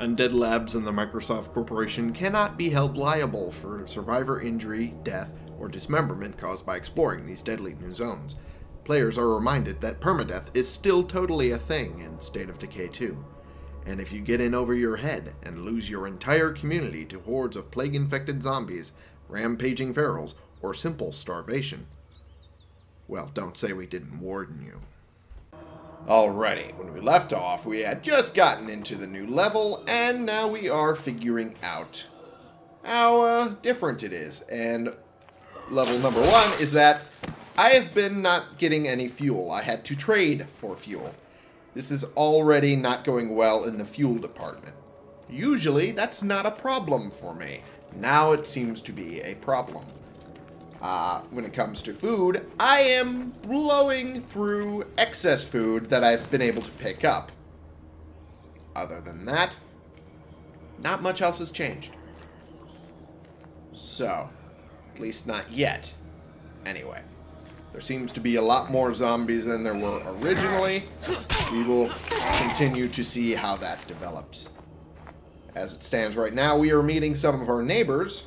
Undead Labs and the Microsoft Corporation cannot be held liable for survivor injury, death, or dismemberment caused by exploring these deadly new zones. Players are reminded that permadeath is still totally a thing in State of Decay 2. And if you get in over your head and lose your entire community to hordes of plague-infected zombies, rampaging ferals, or simple starvation, well, don't say we didn't warn you. Alrighty, when we left off, we had just gotten into the new level, and now we are figuring out how uh, different it is. And level number one is that I have been not getting any fuel. I had to trade for fuel. This is already not going well in the fuel department. Usually, that's not a problem for me. Now it seems to be a problem. Uh, when it comes to food, I am blowing through excess food that I've been able to pick up. Other than that, not much else has changed. So, at least not yet. Anyway, there seems to be a lot more zombies than there were originally. We will continue to see how that develops. As it stands right now, we are meeting some of our neighbors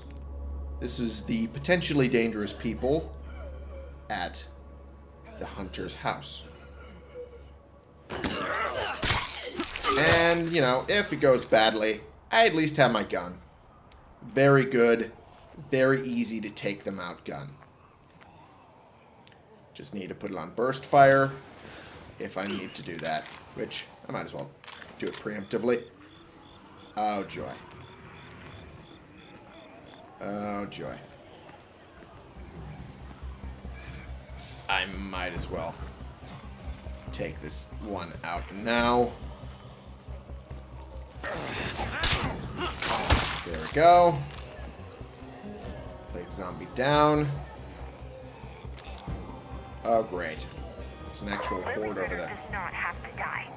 this is the potentially dangerous people at the hunter's house. And, you know, if it goes badly, I at least have my gun. Very good, very easy to take them out gun. Just need to put it on burst fire if I need to do that, which I might as well do it preemptively. Oh, joy. Oh, joy. I might as well take this one out now. There we go. Plague zombie down. Oh, great. There's an actual horde over there. does not have to die.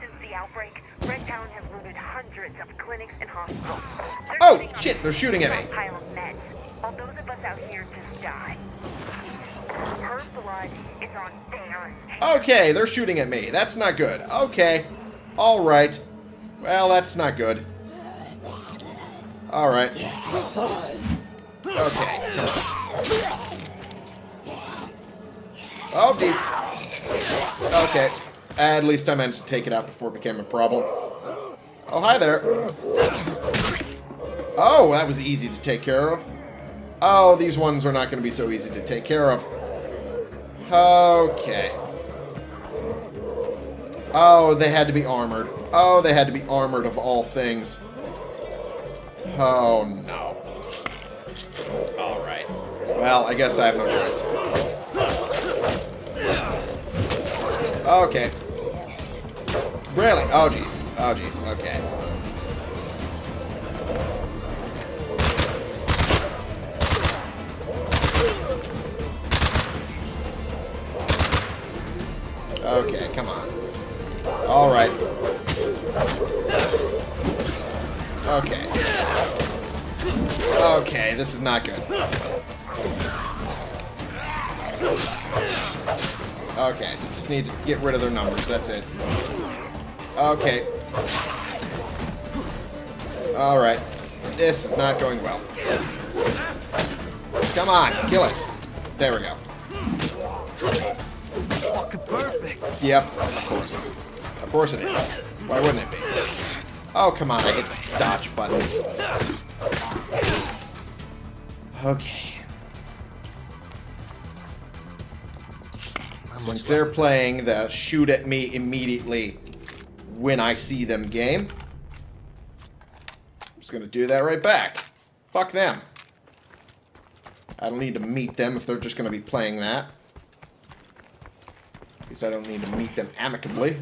Since the outbreak, Has looted hundreds of clinics and hospitals. They're Oh, shit, they're shooting at me. Pile of meds, while those of us out here just die. Her blood is on their. Okay, they're shooting at me. That's not good. Okay. Alright. Well, that's not good. Alright. Okay. Oh, geez. Okay. At least I managed to take it out before it became a problem. Oh, hi there. Oh, that was easy to take care of. Oh, these ones are not going to be so easy to take care of. Okay. Oh, they had to be armored. Oh, they had to be armored of all things. Oh, no. Alright. Well, I guess I have no choice. Okay. Really? Oh, jeez. Oh, jeez. Okay. Okay, come on. Alright. Okay. Okay, this is not good. Okay, just need to get rid of their numbers, that's it. Okay. Alright. This is not going well. Come on, kill it. There we go. Fucking perfect. Yep, of course. Of course it is. Why wouldn't it be? Oh, come on, I hit the dodge button. Okay. Since they're playing the shoot at me immediately when I see them game, I'm just gonna do that right back. Fuck them. I don't need to meet them if they're just gonna be playing that. At least I don't need to meet them amicably.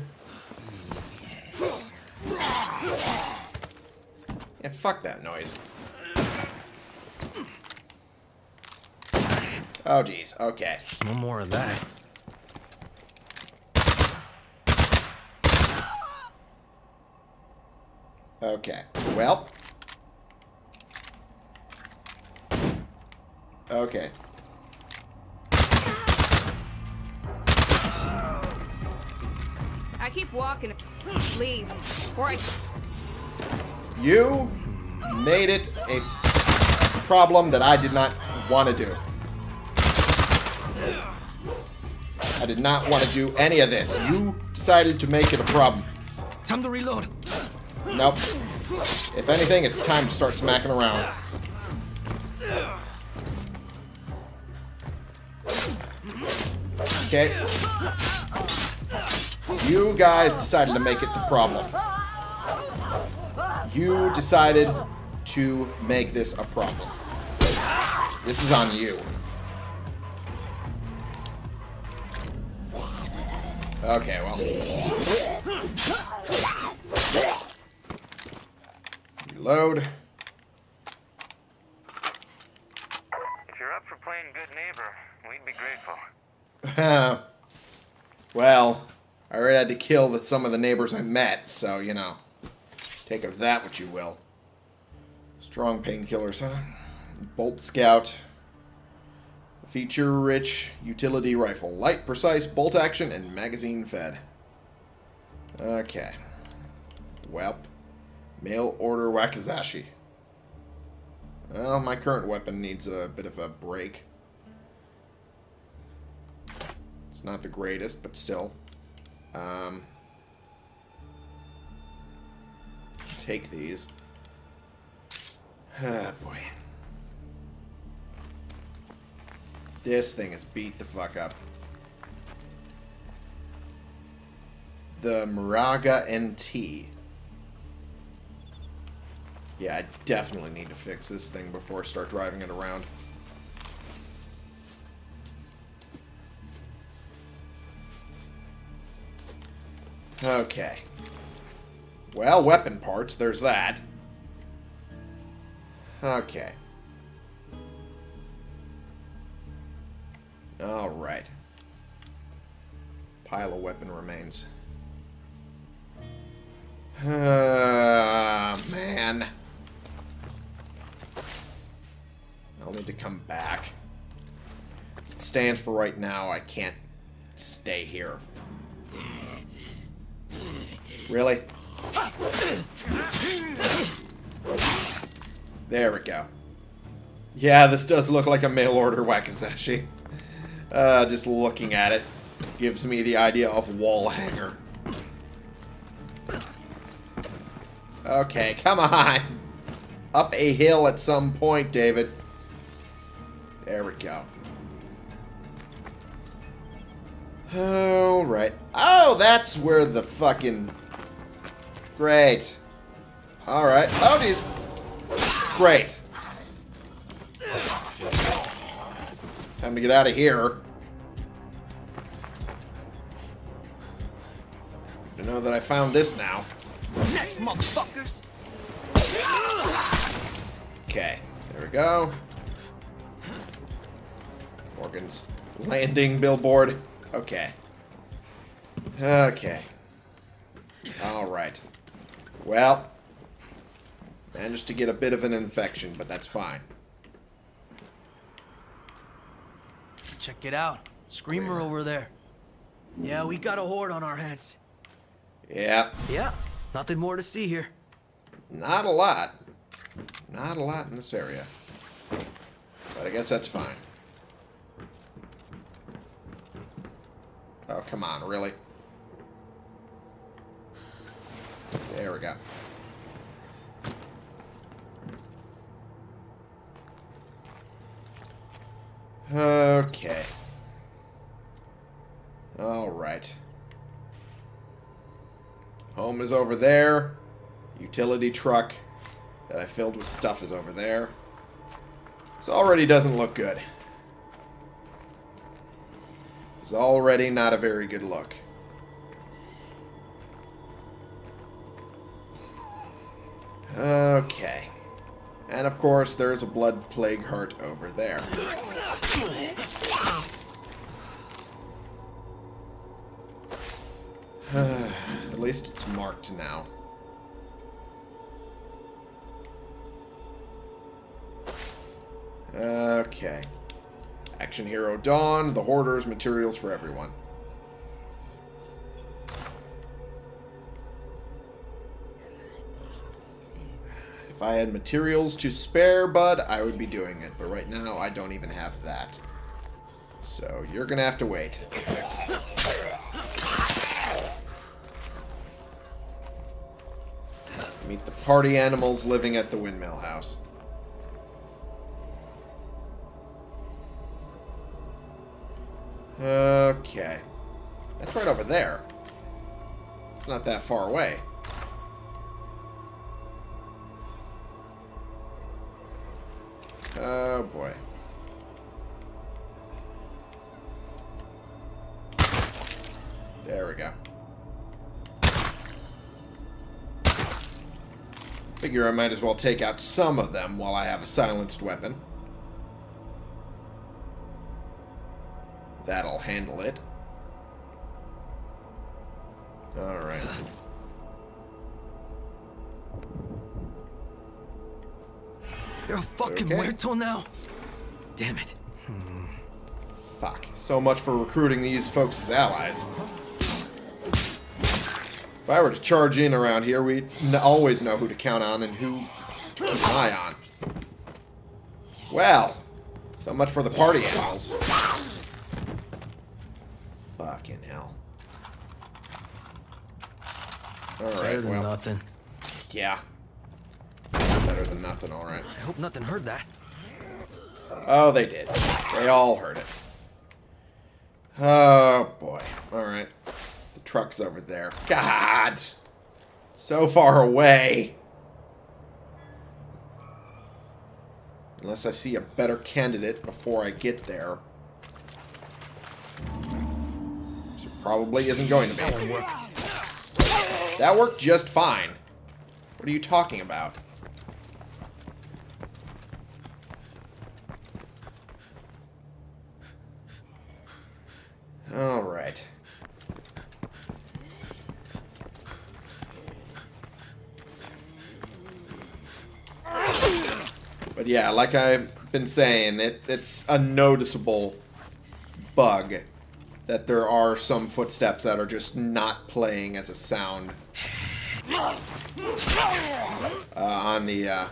Yeah, fuck that noise. Oh, jeez. Okay. No more of that. Okay. Well. Okay. I keep walking. Leave. Before I... You made it a problem that I did not want to do. I did not want to do any of this. You decided to make it a problem. Time to reload. Nope. If anything, it's time to start smacking around. Okay. You guys decided to make it the problem. You decided to make this a problem. This is on you. Okay, well. Reload. If you're up for playing good neighbor, we'd be grateful. well, I already had to kill the, some of the neighbors I met, so, you know. Take of that what you will. Strong painkillers, huh? Bolt Scout. Feature-rich utility rifle. Light, precise, bolt action, and magazine fed. Okay. Welp. Mail order Wakizashi. Well, my current weapon needs a bit of a break. It's not the greatest, but still. Um, take these. Ah, boy. This thing is beat the fuck up. The Moraga NT. Yeah, I definitely need to fix this thing before I start driving it around. Okay. Well, weapon parts, there's that. Okay. Alright. Pile of weapon remains. Uh, man. I'll need to come back. Stands for right now, I can't stay here. Really? There we go. Yeah, this does look like a mail order Wakizashi. Uh, just looking at it gives me the idea of wall hanger. Okay, come on. Up a hill at some point, David. There we go. Alright. Oh, that's where the fucking... Great. Alright. Oh, geez. Great. Time to get out of here. To know that I found this now. Next, motherfuckers. Okay, there we go. Morgan's landing billboard. Okay. Okay. Alright. Well, managed to get a bit of an infection, but that's fine. Check it out. Screamer over there. Yeah, we got a horde on our hands. Yeah, Yeah, nothing more to see here. not a lot. Not a lot in this area. But I guess that's fine. Oh, come on, really? There we go. Okay. Alright. Home is over there. Utility truck that I filled with stuff is over there. This already doesn't look good. It's already not a very good look. Okay. And of course, there's a blood plague heart over there. At least it's marked now. Okay. Action Hero Dawn, the Hoarders, materials for everyone. If I had materials to spare, bud, I would be doing it. But right now, I don't even have that. So, you're gonna have to wait. Meet the party animals living at the windmill house. Okay. That's right over there. It's not that far away. Oh boy. There we go. Figure I might as well take out some of them while I have a silenced weapon. That'll handle it. Alright. You're a fucking Okay. muerto now? Damn it. Fuck. So much for recruiting these folks as allies. If I were to charge in around here, we'd always know who to count on and who to keep an eye on. Well, so much for the party animals. Fucking hell. Better Alright, than well, nothing. yeah. Better than nothing, alright. I hope nothing heard that. Oh, they did. They all heard it. Oh, boy. Alright. The truck's over there. God! So far away. Unless I see a better candidate before I get there. Probably isn't going to be. That work. That worked just fine. What are you talking about? All right. But yeah, like I've been saying, it, it's a noticeable bug that there are some footsteps that are just not playing as a sound uh, on the uh,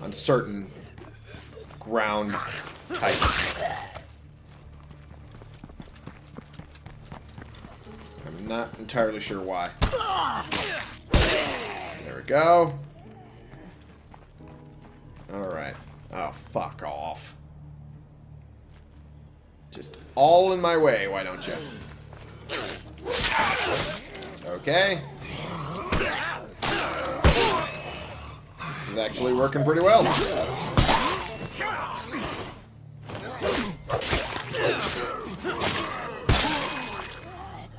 on certain ground types. I'm not entirely sure why. There we go. Alright. Oh, fuck off. Just all in my way, why don't you? Okay. This is actually working pretty well.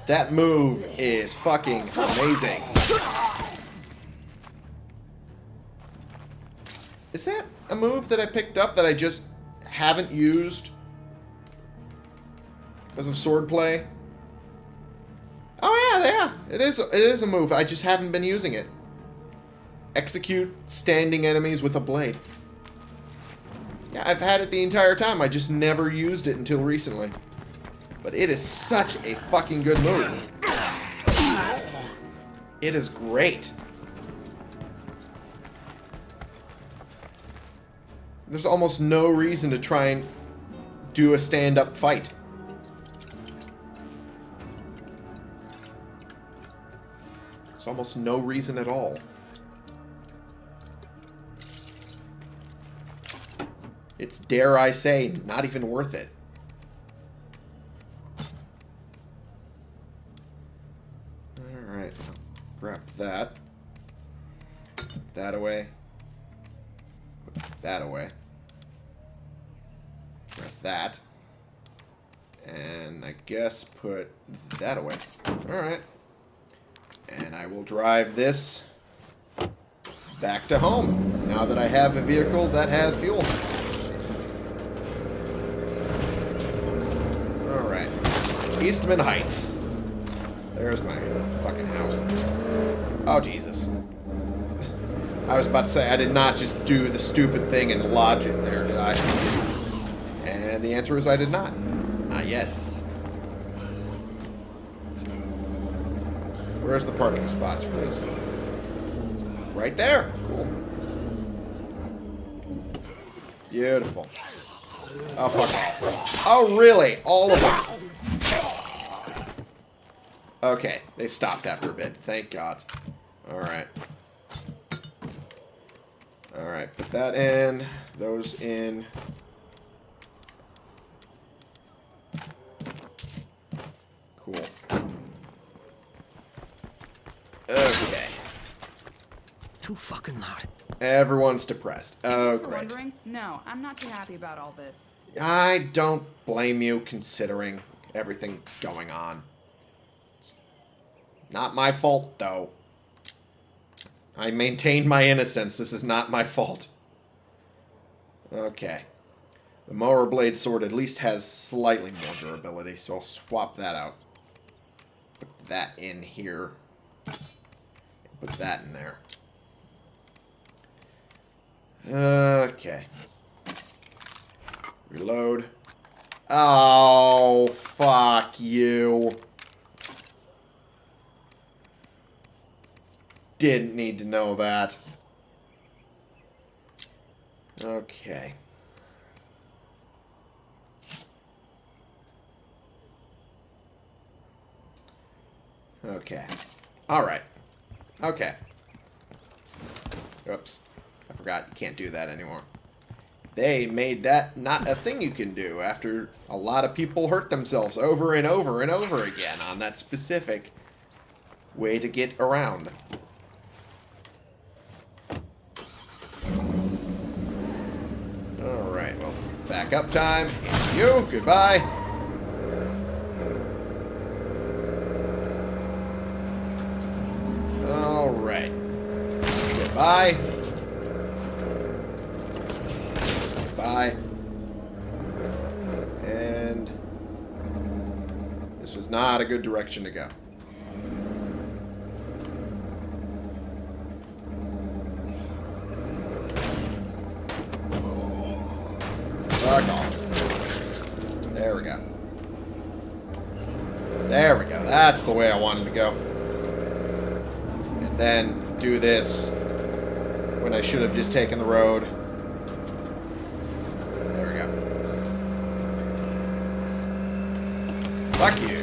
That move is fucking amazing. Is that a move that I picked up that I just haven't used because of swordplay? Oh yeah, yeah. It is it is a move. I just haven't been using it. Execute standing enemies with a blade. Yeah, I've had it the entire time. I just never used it until recently. But it is such a fucking good move. It is great. There's almost no reason to try and do a stand-up fight. Almost no reason at all. It's, dare I say, not even worth it. Alright, grab that. Put that away. Put that away. Grab that. And I guess put that away. Alright. I will drive this back to home, now that I have a vehicle that has fuel. Alright. Eastman Heights. There's my fucking house. Oh, Jesus. I was about to say, I did not just do the stupid thing and lodge it there, did I? And the answer is I did not. Not yet. Where's the parking spots for this? right there. Cool. Beautiful. Oh, fuck. Oh, really? All of them? Okay, they stopped after a bit. Thank God. Alright. Alright, put that in. Those in. Cool. Okay. Too fucking loud. Everyone's depressed. Oh, You're great. wondering? No, I'm not too happy about all this. I don't blame you considering everything going on. It's not my fault, though. I maintain my innocence. This is not my fault. Okay. The mower blade sword at least has slightly more durability, so I'll swap that out. Put that in here. Put that in there. Okay. Reload. Oh, fuck you. Didn't need to know that. Okay. Okay. Alright. Okay. Oops. I forgot you can't do that anymore. They made that not a thing you can do after a lot of people hurt themselves over and over and over again on that specific way to get around. Alright, well, back up time. You, goodbye. Alright. Goodbye. Bye. And this was not a good direction to go. There we go. There we go. That's the way I wanted to go. And then do this when I should have just taken the road. There we go. Fuck you.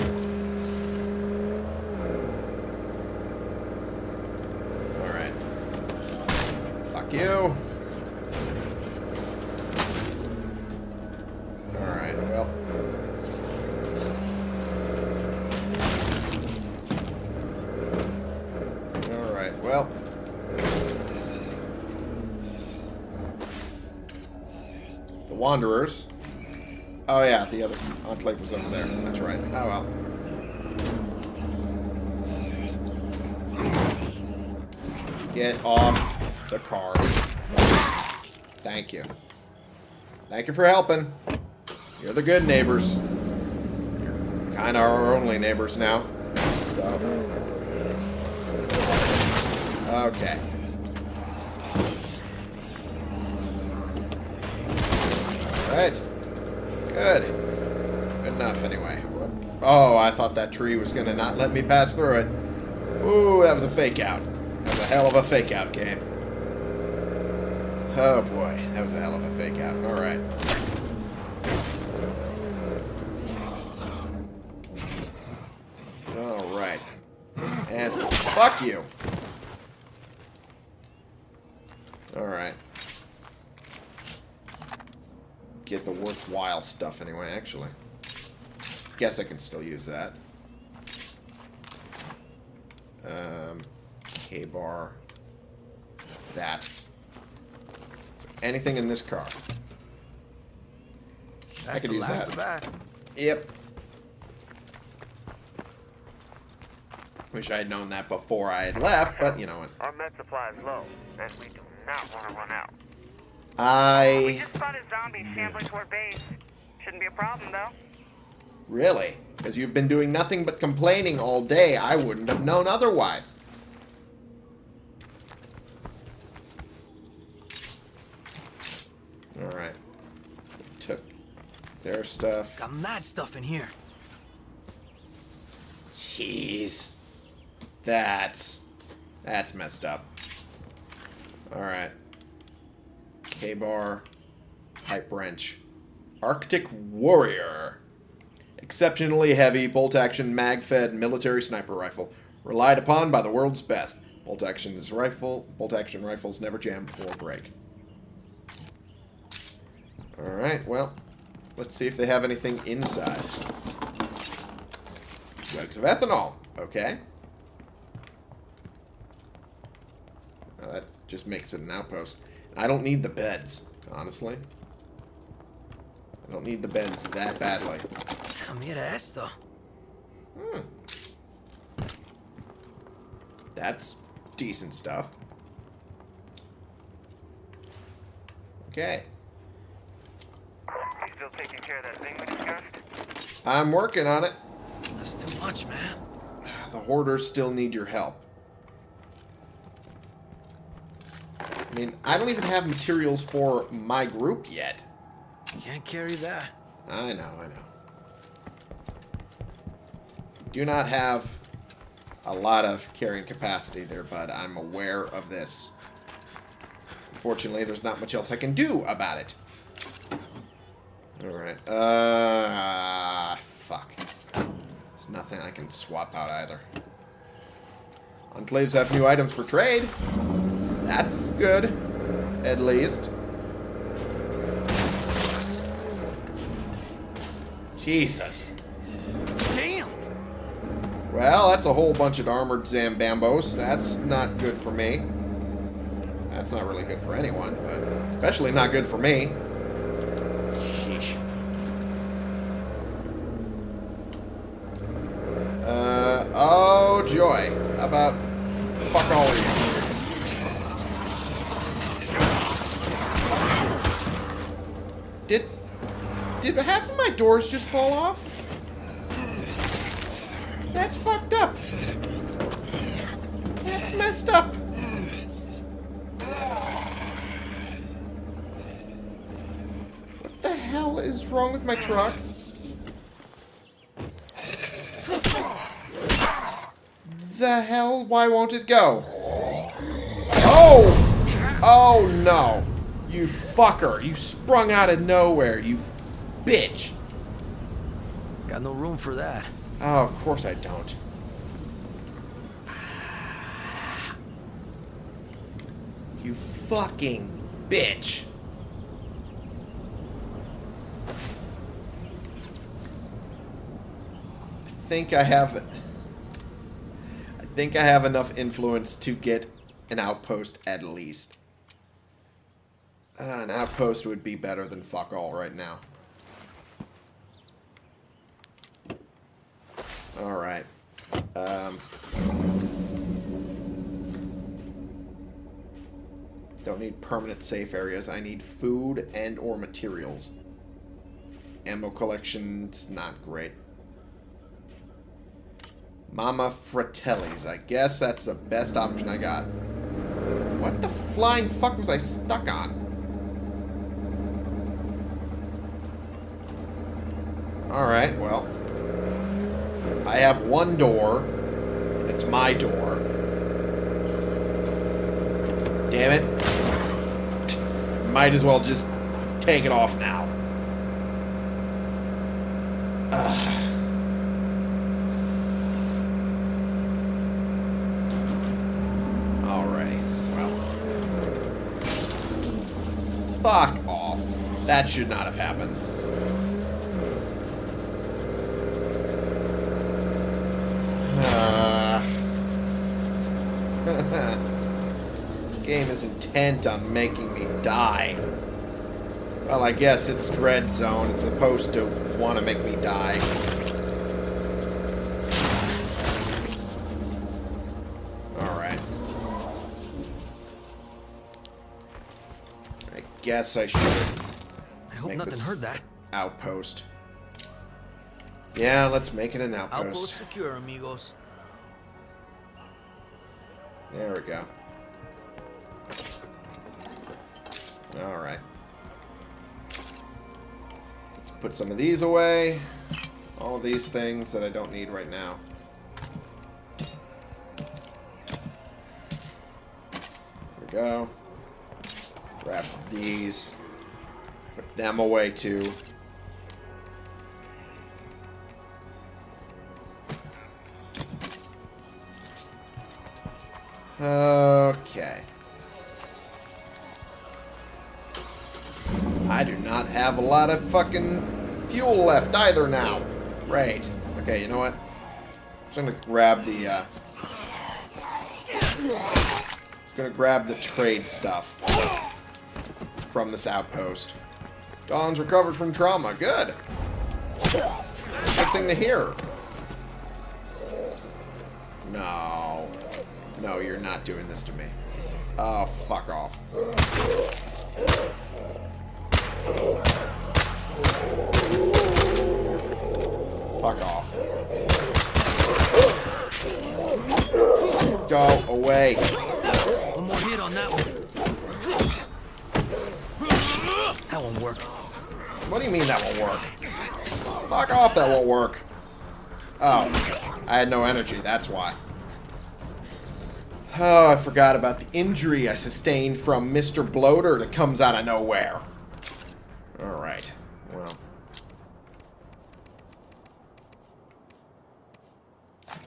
Alright. Fuck you. Alright, well. Alright, well. The Wanderers. Oh yeah, the other enclave was over there. That's right. Oh well. Get off the car. Thank you. Thank you for helping. You're the good neighbors. You're kind of our only neighbors now. So. Okay. Alright. Good. Good enough, anyway. Oh, I thought that tree was going to not let me pass through it. Ooh, that was a fake out. That was a hell of a fake out game. Oh boy, that was a hell of a fake out. Alright. Alright. And fuck you. Alright. Get the worthwhile stuff anyway, actually. Guess I can still use that. Um, K-bar. That. Anything in this car. That's could use that. that. Yep. Wish I had known that before I had left, but you know what. Our med supply is low, and we do not want to run out. We I... just spotted zombies hmm. shambling toward base. Shouldn't be a problem, though. Really? Because you've been doing nothing but complaining all day, I wouldn't have known otherwise. Alright. Took their stuff. Got mad stuff in here. Jeez. That's... That's messed up. Alright. K-bar. Pipe wrench. Arctic Warrior. Exceptionally heavy, bolt-action, mag-fed military sniper rifle. Relied upon by the world's best. Bolt-action is rifle. Bolt-action rifles never jam or break. Alright, well. Let's see if they have anything inside. Jugs of ethanol. Okay. Well, that just makes it an outpost. I don't need the beds, honestly. I don't need the beds that badly. Mira esto. Hmm. That's decent stuff. Okay. You still taking care of that thing we discussed? I'm working on it. That's too much, man. The hoarders still need your help. I mean, I don't even have materials for my group yet. Can't carry that. I know, I know. Do not have a lot of carrying capacity there, bud. I'm aware of this. Unfortunately, there's not much else I can do about it. Alright. Uh, fuck. There's nothing I can swap out either. Enclaves have new items for trade. That's good. At least. Jesus. Damn! Well, that's a whole bunch of armored Zambambos. That's not good for me. That's not really good for anyone, but especially not good for me. Sheesh. Uh, oh joy. How about fuck all of you? Did, did half of my doors just fall off? That's fucked up. That's messed up. What the hell is wrong with my truck? The hell? Why won't it go? Oh! Oh no. You fucker. You sprung out of nowhere, you bitch. Got no room for that. Oh, of course I don't. You fucking bitch. I think I have... I think I have enough influence to get an outpost at least. Uh, an outpost would be better than fuck all right now. Alright. Um, don't need permanent safe areas. I need food and or materials. Ammo collection's not great. Mama Fratelli's. I guess that's the best option I got. What the flying fuck was I stuck on? Alright, well. I have one door. and It's my door. Damn it. Might as well just take it off now. Fuck off. That should not have happened. Uh, this game is intent on making me die. Well, I guess it's Dread Zone. It's supposed to want to make me die. Alright. I guess I should I hope nothing heard that. outpost. Yeah, let's make it an Outpost outpost. secure, amigos. There we go. Alright. Let's put some of these away. All these things that I don't need right now. There we go. Grab these. Put them away too. Okay. Have a lot of fucking fuel left either now. Right. Okay, you know what? I'm just gonna grab the, uh... Just gonna grab the trade stuff from this outpost. Dawn's recovered from trauma. Good. Good thing to hear. No. No, you're not doing this to me. Oh, fuck off. Fuck off. Go away. One more hit on that one. That won't work. What do you mean that won't work? Fuck off, that won't work. Oh, I had no energy, that's why. Oh, I forgot about the injury I sustained from Mr. Bloater that comes out of nowhere. Alright, well.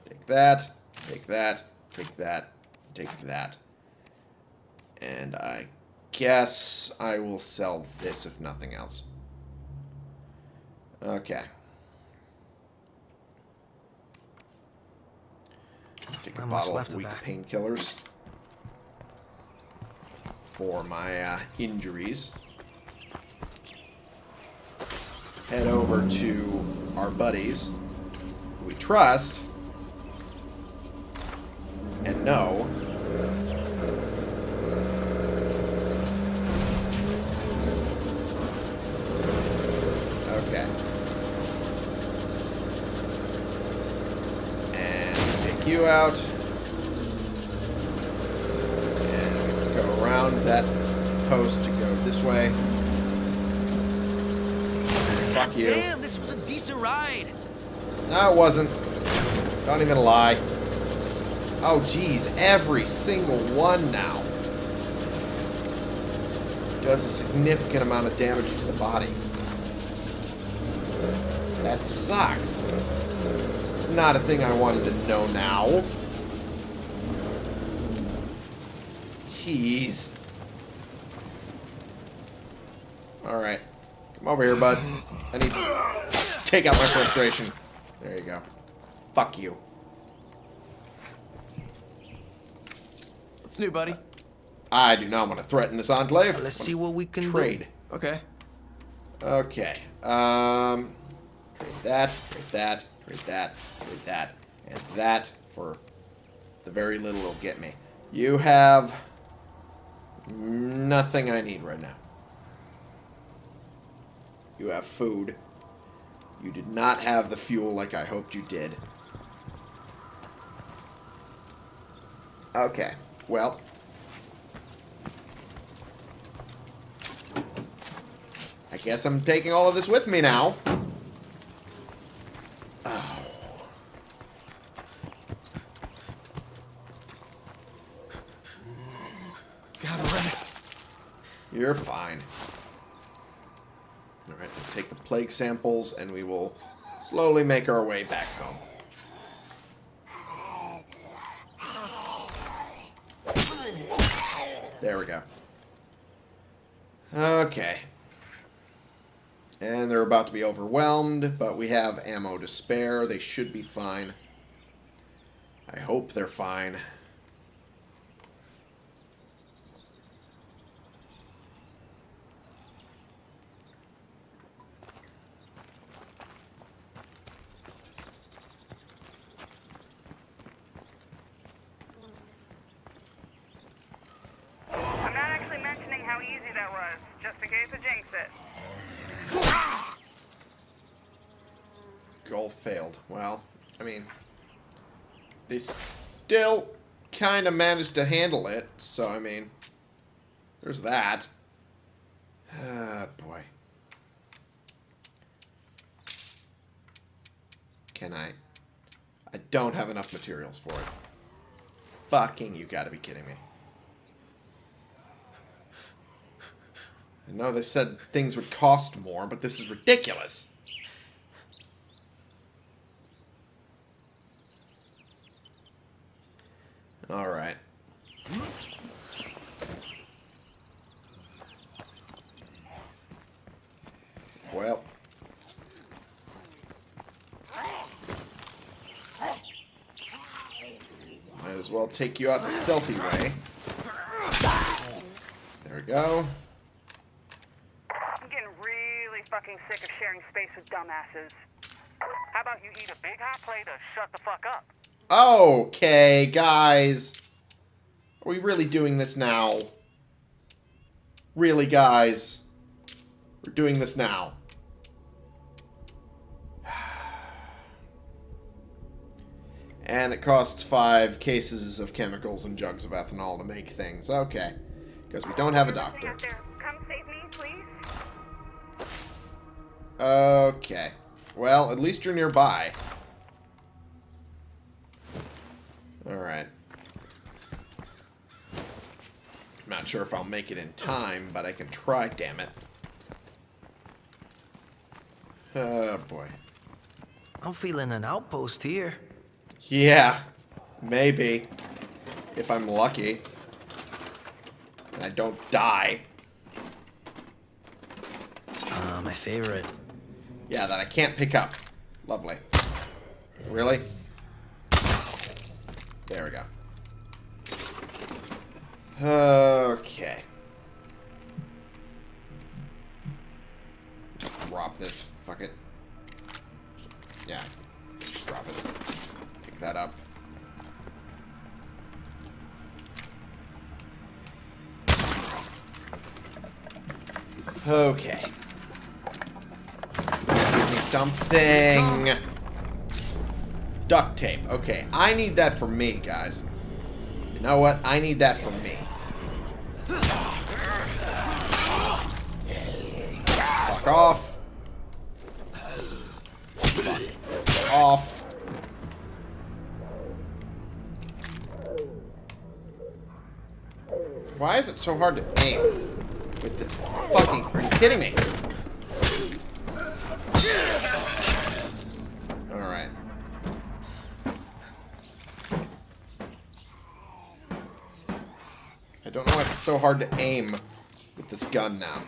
Take that, take that, take that, take that. And I guess I will sell this if nothing else. Okay. Take a Not bottle of weak painkillers for my uh, injuries. Head over to our buddies we trust and know Okay. And take you out. And go around that post to go this way. Fuck you. Damn, this was a decent ride. No, it wasn't. Don't even lie. Oh, geez. Every single one now. Does a significant amount of damage to the body. That sucks. It's not a thing I wanted to know now. Jeez. Alright. Come over here, bud. I need to take out my frustration. There you go. Fuck you. What's new, buddy? I do not want to threaten this enclave. Let's see what we can Trade. do. Okay. Okay. Um, trade that, trade that, trade that, trade that, and that for the very little it'll get me. You have nothing I need right now. You have food. You did not have the fuel like I hoped you did. Okay. Well. I guess I'm taking all of this with me now. Oh. Gotta rest. You're fine. Alright, we'll take the plague samples and we will slowly make our way back home. There we go. Okay. And they're about to be overwhelmed, but we have ammo to spare. They should be fine. I hope they're fine. I'm not actually mentioning how easy that was, just in case I jinx it. Goal failed. Well, I mean, they still kind of managed to handle it, so I mean, there's that. Ah, boy. Can I? I don't have enough materials for it. Fucking, you gotta be kidding me. I know they said things would cost more, but this is ridiculous. Alright. Well. Might as well take you out the stealthy way. There we go. I'm getting really fucking sick of sharing space with dumbasses. How about you eat a big hot plate of shut the fuck up? Okay, guys. Are we really doing this now? Really, guys? We're doing this now. And it costs five cases of chemicals and jugs of ethanol to make things. Okay. Because we don't have a doctor. Come save me, please. Okay. Well, at least you're nearby. Alright. I'm Not sure if I'll make it in time, but I can try, damn it. Oh, boy. I'm feeling an outpost here. Yeah, maybe. If I'm lucky. And I don't die. Uh, my favorite. Yeah, that I can't pick up. Lovely. Really? There we go. Okay. Drop this. Fuck it. Yeah. Just drop it. Pick that up. Okay. Give me something. Duct tape. Okay, I need that for me, guys. You know what? I need that for me. Fuck off. Fuck off. Why is it so hard to aim with this fucking... Are you kidding me? Alright. I don't know why it's so hard to aim with this gun now.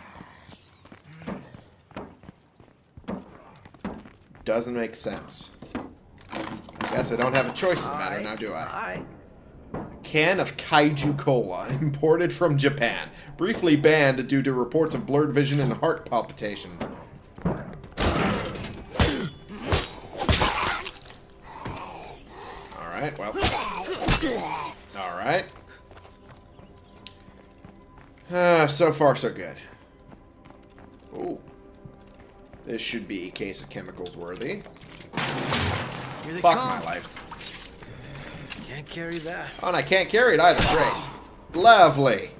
Doesn't make sense. I Guess I don't have a choice in the matter now, do I? I. Can of Kaiju Cola, imported from Japan. Briefly banned due to reports of blurred vision and heart palpitations. Uh, so far, so good. Ooh. This should be a case of chemicals worthy. Here they Fuck come. my life. Can't carry that. Oh, and I can't carry it either. Great. Lovely.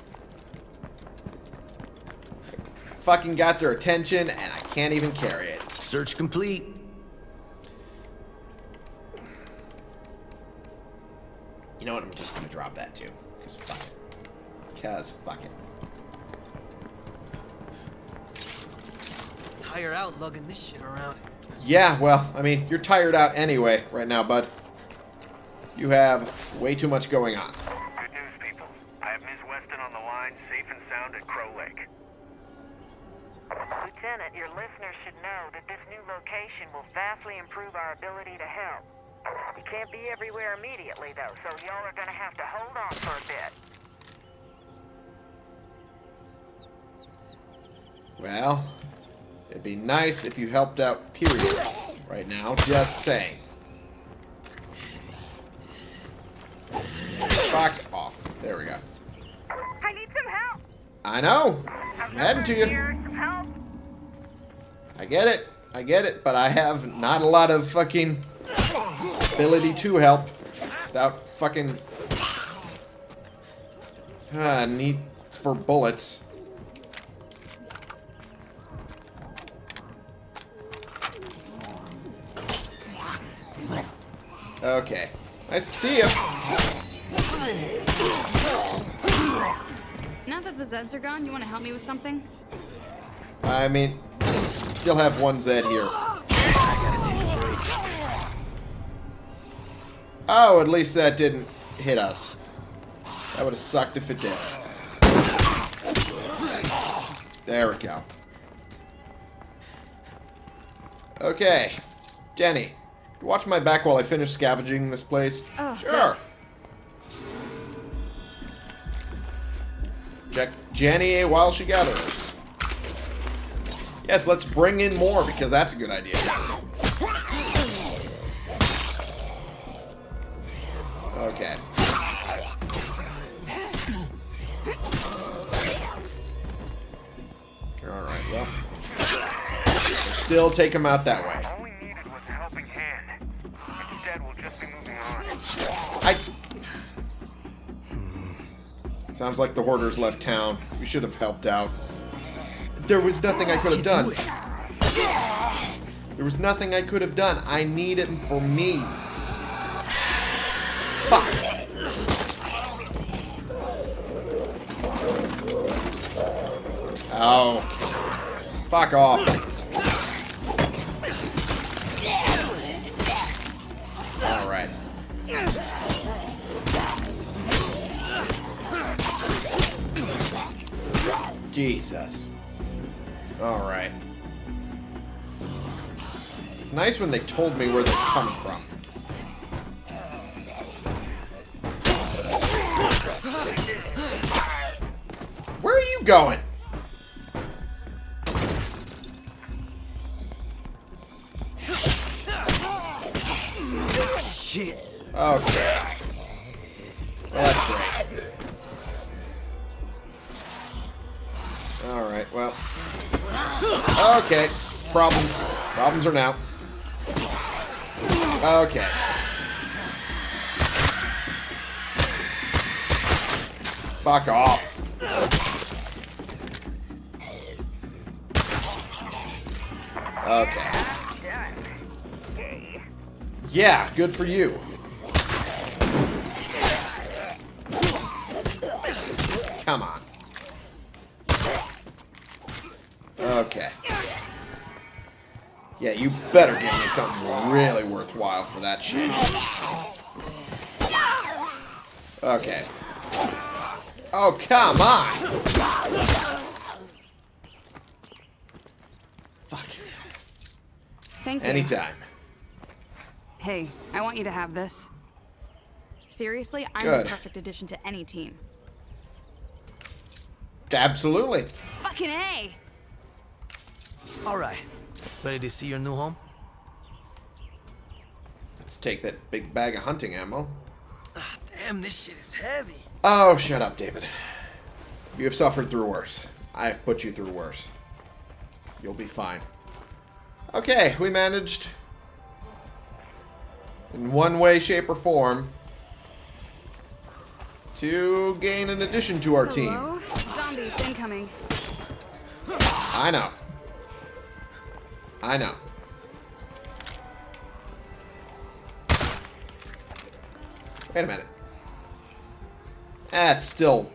Fucking got their attention, and I can't even carry it. Search complete. You know what? I'm just gonna drop that too. Because fuck it. Because fuck it. Tire out lugging this shit around. Yeah, well, I mean, you're tired out anyway right now, bud. You have way too much going on. Nice if you helped out, period. Right now, just saying. Fuck off. There we go. I need some help! I know. I'm heading to you. Some help! I get it. I get it, but I have not a lot of fucking ability to help without fucking ah, need for bullets. Okay. Nice to see you. Now that the Zeds are gone, you want to help me with something? I mean, still have one Zed here. Oh, at least that didn't hit us. That would have sucked if it did. There we go. Okay. Jenny, watch my back while I finish scavenging this place. Oh, sure. Check Jenny while she gathers. Yes, let's bring in more because that's a good idea. Okay. Alright, well. Still take him out that way. Sounds like the hoarders left town. We should have helped out. There was nothing I could have done. There was nothing I could have done. I need it for me. Fuck. Oh. Fuck off. Jesus. Alright. It's nice when they told me where they're coming from. Where are you going? Shit. Okay. Okay. Problems. Problems are now. Okay. Fuck off. Okay. Yeah, good for you. Better give me something really worthwhile for that shit. Okay. Oh, come on! Fuck. Thank you. Anytime. Hey, I want you to have this. Seriously, I'm Good. the perfect addition to any team. Absolutely. Fucking A! All right. Ready to see your new home? Let's take that big bag of hunting ammo. Ah, damn, this shit is heavy. Oh, shut up, David. You have suffered through worse. I have put you through worse. You'll be fine. Okay, we managed, in one way, shape, or form, to gain an addition to our team. Hello? Zombies incoming. I know. I know. Wait a minute. That's still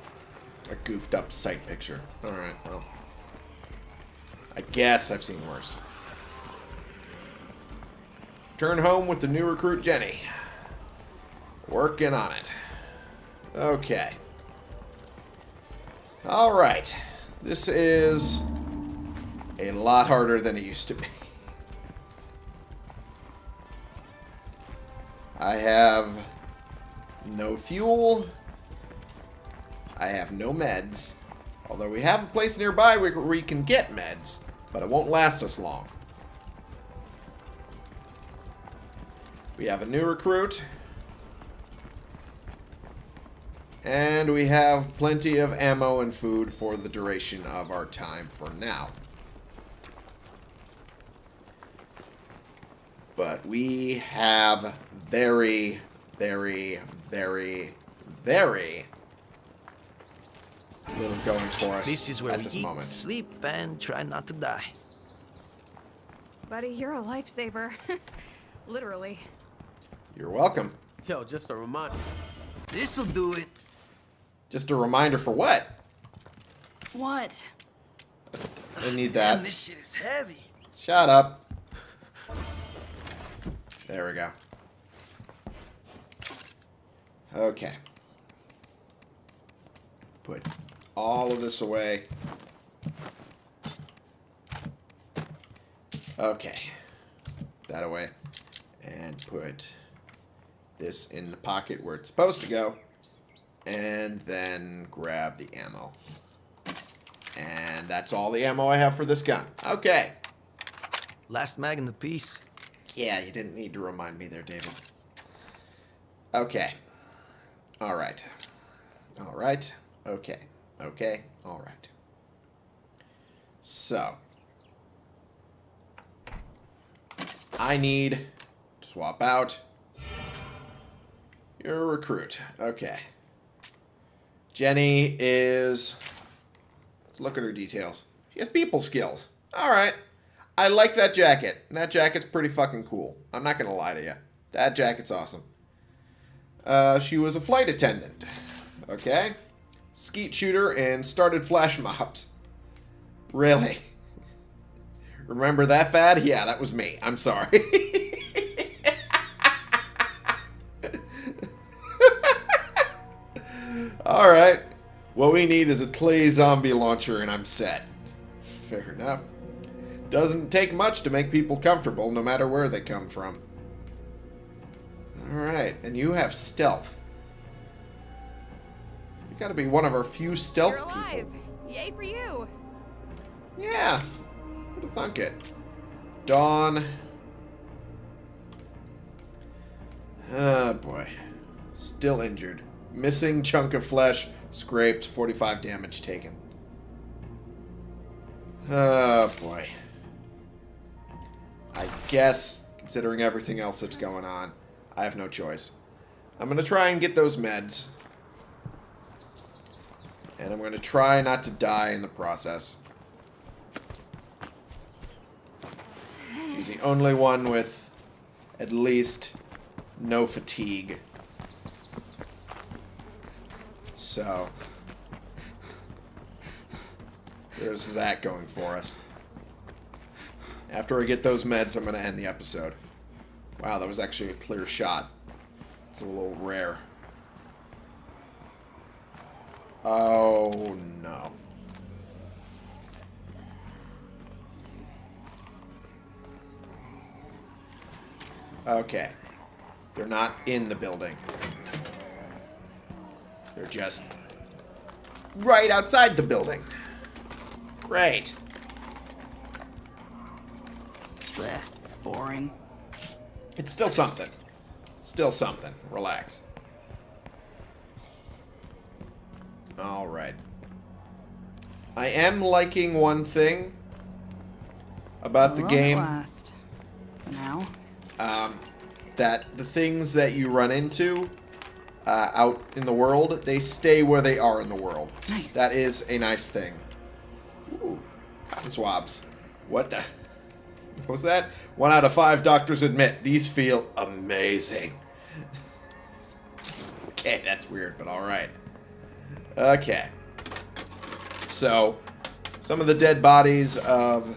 a goofed up sight picture. Alright, well. I guess I've seen worse. Turn home with the new recruit Jenny. Working on it. Okay. Alright. This is a lot harder than it used to be. I have no fuel. I have no meds. Although we have a place nearby where we can get meds, but it won't last us long. We have a new recruit. And we have plenty of ammo and food for the duration of our time for now. But we have very, very, very, very little going for us This is where at we this eat, moment. sleep, and try not to die. Buddy, you're a lifesaver. Literally. You're welcome. Yo, just a reminder. This'll do it. Just a reminder for what? What? I need Damn, that. this shit is heavy. Shut up. There we go. Okay. Put all of this away. Okay. That away. And put this in the pocket where it's supposed to go. And then grab the ammo. And that's all the ammo I have for this gun. Okay. Last mag in the piece. Yeah, you didn't need to remind me there, David. Okay. Alright. Alright. Okay. Okay. Alright. So. I need to swap out your recruit. Okay. Jenny is... Let's look at her details. She has people skills. Alright. I like that jacket. That jacket's pretty fucking cool. I'm not gonna lie to you. That jacket's awesome. Uh, she was a flight attendant. Okay. Skeet shooter and started flash mobs. Really? Remember that fad? Yeah, that was me. I'm sorry. Alright. What we need is a clay zombie launcher and I'm set. Fair enough. Doesn't take much to make people comfortable, no matter where they come from. Alright, and you have stealth. You gotta be one of our few stealth You're alive. people. Yay for you. Yeah. Who'd have thunk it? Dawn. Oh boy. Still injured. Missing chunk of flesh. Scraped. 45 damage taken. Oh boy. I guess, considering everything else that's going on, I have no choice. I'm going to try and get those meds. And I'm going to try not to die in the process. She's the only one with at least no fatigue. So, there's that going for us. After I get those meds, I'm going to end the episode. Wow, that was actually a clear shot. It's a little rare. Oh, no. Okay. They're not in the building. They're just right outside the building. Great. Blech, boring. It's still something. Still something. Relax. Alright. I am liking one thing about the game. last. Now. um, that the things that you run into uh, out in the world, they stay where they are in the world. Nice. That is a nice thing. Ooh, cotton swabs. What the? What was that? One out of five doctors admit these feel amazing. okay, that's weird, but alright. Okay. So, some of the dead bodies of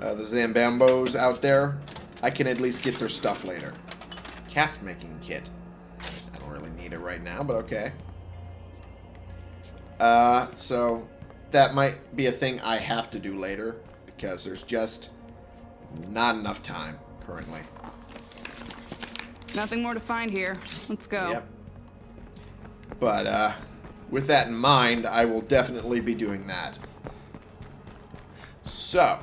uh, the Zambambos out there, I can at least get their stuff later. Cast making kit. I don't really need it right now, but okay. Uh, so that might be a thing I have to do later because there's just not enough time currently. Nothing more to find here. Let's go. Yep. But uh, with that in mind, I will definitely be doing that. So,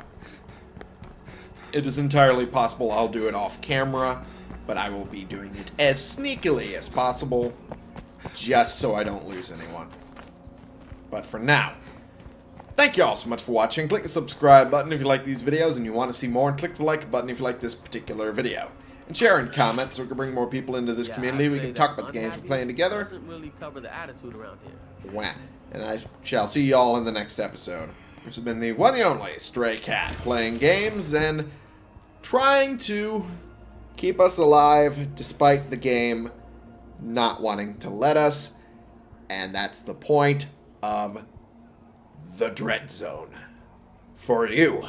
it is entirely possible I'll do it off camera, but I will be doing it as sneakily as possible, just so I don't lose anyone. But for now, thank you all so much for watching. Click the subscribe button if you like these videos and you want to see more, and click the like button if you like this particular video. And share and comment so we can bring more people into this Yeah, community. We can talk about the games we're playing together. Doesn't really cover the attitude around here. Wah. And I shall see you all in the next episode. This has been the one and only Stray Cat, playing games and trying to keep us alive despite the game not wanting to let us. And that's the point of the Dread Zone. For you.